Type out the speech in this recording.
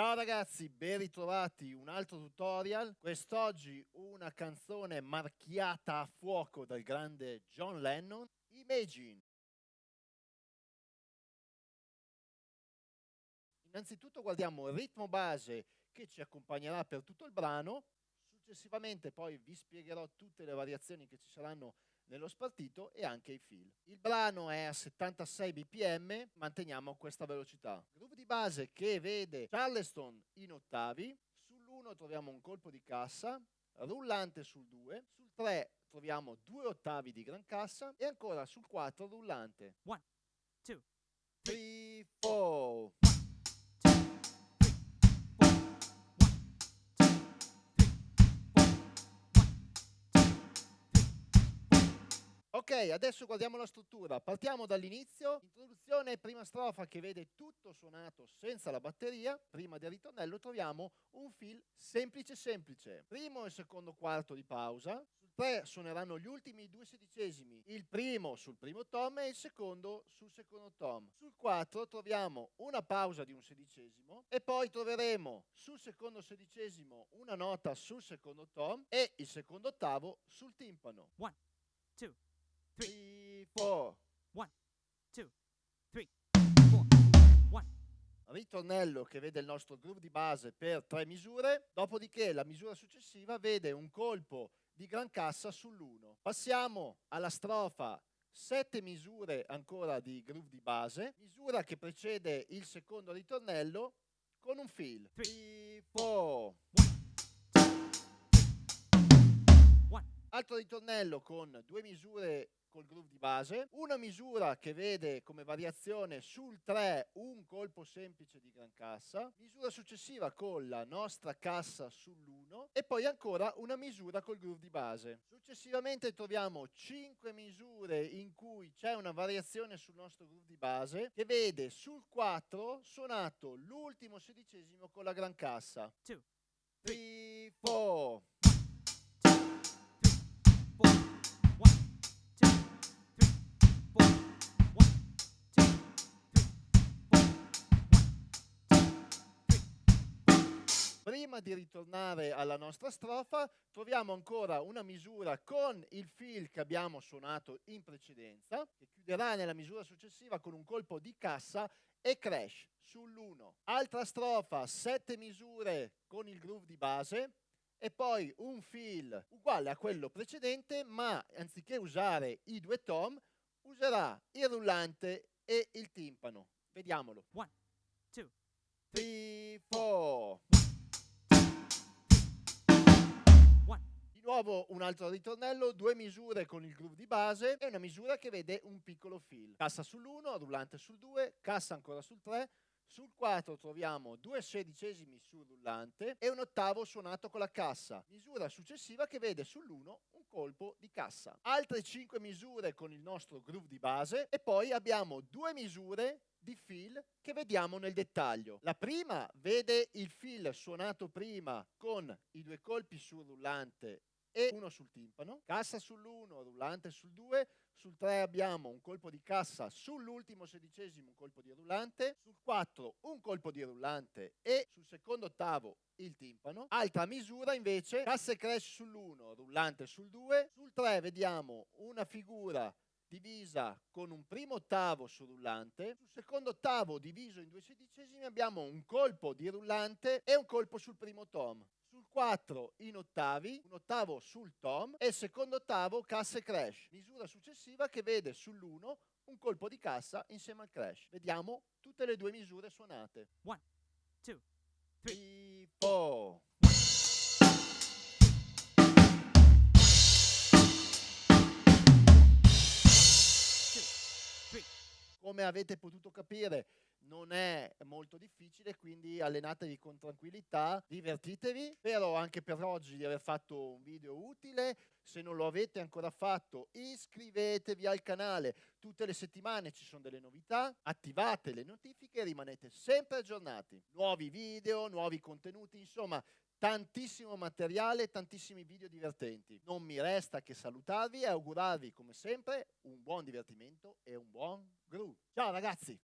Ciao ragazzi, ben ritrovati, un altro tutorial. Quest'oggi una canzone marchiata a fuoco dal grande John Lennon, Imagine. Innanzitutto guardiamo il ritmo base che ci accompagnerà per tutto il brano, successivamente poi vi spiegherò tutte le variazioni che ci saranno nello spartito e anche i fil. Il brano è a 76 bpm, manteniamo questa velocità. Groove di base che vede Charleston in ottavi, sull'1 troviamo un colpo di cassa, rullante sul 2, sul 3 troviamo due ottavi di gran cassa e ancora sul 4 rullante. 1, 2, 3, Ok, adesso guardiamo la struttura. Partiamo dall'inizio. Introduzione, prima strofa che vede tutto suonato senza la batteria. Prima del ritornello troviamo un fill semplice semplice. Primo e secondo quarto di pausa. Sul 3 suoneranno gli ultimi due sedicesimi. Il primo sul primo tom e il secondo sul secondo tom. Sul 4 troviamo una pausa di un sedicesimo e poi troveremo sul secondo sedicesimo una nota sul secondo tom e il secondo ottavo sul timpano. 1, 2, 3, 4. 1, 2, 3, 4, 1, ritornello che vede il nostro groove di base per tre misure, dopodiché la misura successiva vede un colpo di gran cassa sull'1. Passiamo alla strofa, sette misure ancora di groove di base, misura che precede il secondo ritornello con un fill. 3, 4. Altro ritornello con due misure col groove di base, una misura che vede come variazione sul 3 un colpo semplice di gran cassa, misura successiva con la nostra cassa sull'1 e poi ancora una misura col groove di base. Successivamente troviamo 5 misure in cui c'è una variazione sul nostro groove di base che vede sul 4 suonato l'ultimo sedicesimo con la gran cassa. 2, 3, 4. 4, Prima di ritornare alla nostra strofa, troviamo ancora una misura con il fill che abbiamo suonato in precedenza, che chiuderà nella misura successiva con un colpo di cassa e crash sull'1. Altra strofa, sette misure con il groove di base e poi un fill uguale a quello precedente, ma anziché usare i due tom, userà il rullante e il timpano. Vediamolo. 1, 2, 3, 4. Nuovo un altro ritornello, due misure con il groove di base e una misura che vede un piccolo fill. Cassa sull'1, rullante sul 2, cassa ancora sul 3, sul 4 troviamo due sedicesimi sul rullante e un ottavo suonato con la cassa. Misura successiva che vede sull'1 un colpo di cassa. Altre 5 misure con il nostro groove di base e poi abbiamo due misure di fill che vediamo nel dettaglio. La prima vede il fill suonato prima con i due colpi sul rullante e uno sul timpano, cassa sull'1, rullante sul 2, sul 3 abbiamo un colpo di cassa sull'ultimo sedicesimo un colpo di rullante, sul 4 un colpo di rullante e sul secondo ottavo il timpano. Altra misura invece, cassa e crash sull'1, rullante sul 2, sul 3 vediamo una figura divisa con un primo ottavo sul rullante, sul secondo ottavo diviso in due sedicesimi abbiamo un colpo di rullante e un colpo sul primo tom. Sul 4 in ottavi, un ottavo sul tom e secondo ottavo cassa e crash. Misura successiva che vede sull'1 un colpo di cassa insieme al crash. Vediamo tutte le due misure suonate. 1, 2, 3, 4. Come avete potuto capire non è molto difficile, quindi allenatevi con tranquillità, divertitevi. Spero anche per oggi di aver fatto un video utile. Se non lo avete ancora fatto, iscrivetevi al canale. Tutte le settimane ci sono delle novità, attivate le notifiche e rimanete sempre aggiornati. Nuovi video, nuovi contenuti, insomma, tantissimo materiale, tantissimi video divertenti. Non mi resta che salutarvi e augurarvi come sempre un buon divertimento e un buon groove. Ciao ragazzi!